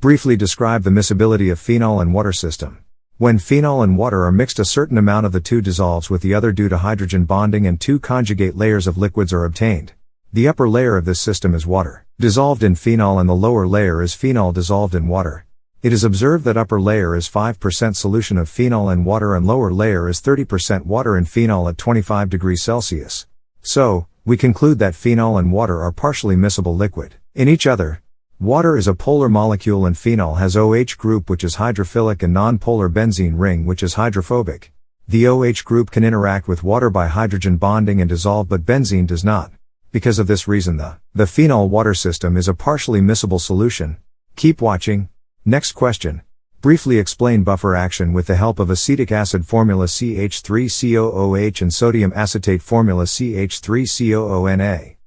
Briefly describe the miscibility of phenol and water system. When phenol and water are mixed a certain amount of the two dissolves with the other due to hydrogen bonding and two conjugate layers of liquids are obtained. The upper layer of this system is water, dissolved in phenol and the lower layer is phenol dissolved in water. It is observed that upper layer is 5% solution of phenol and water and lower layer is 30% water and phenol at 25 degrees Celsius. So, we conclude that phenol and water are partially miscible liquid in each other, Water is a polar molecule and phenol has OH group which is hydrophilic and non-polar benzene ring which is hydrophobic. The OH group can interact with water by hydrogen bonding and dissolve but benzene does not. Because of this reason the, the phenol water system is a partially miscible solution. Keep watching. Next question. Briefly explain buffer action with the help of acetic acid formula CH3COOH and sodium acetate formula CH3COONA.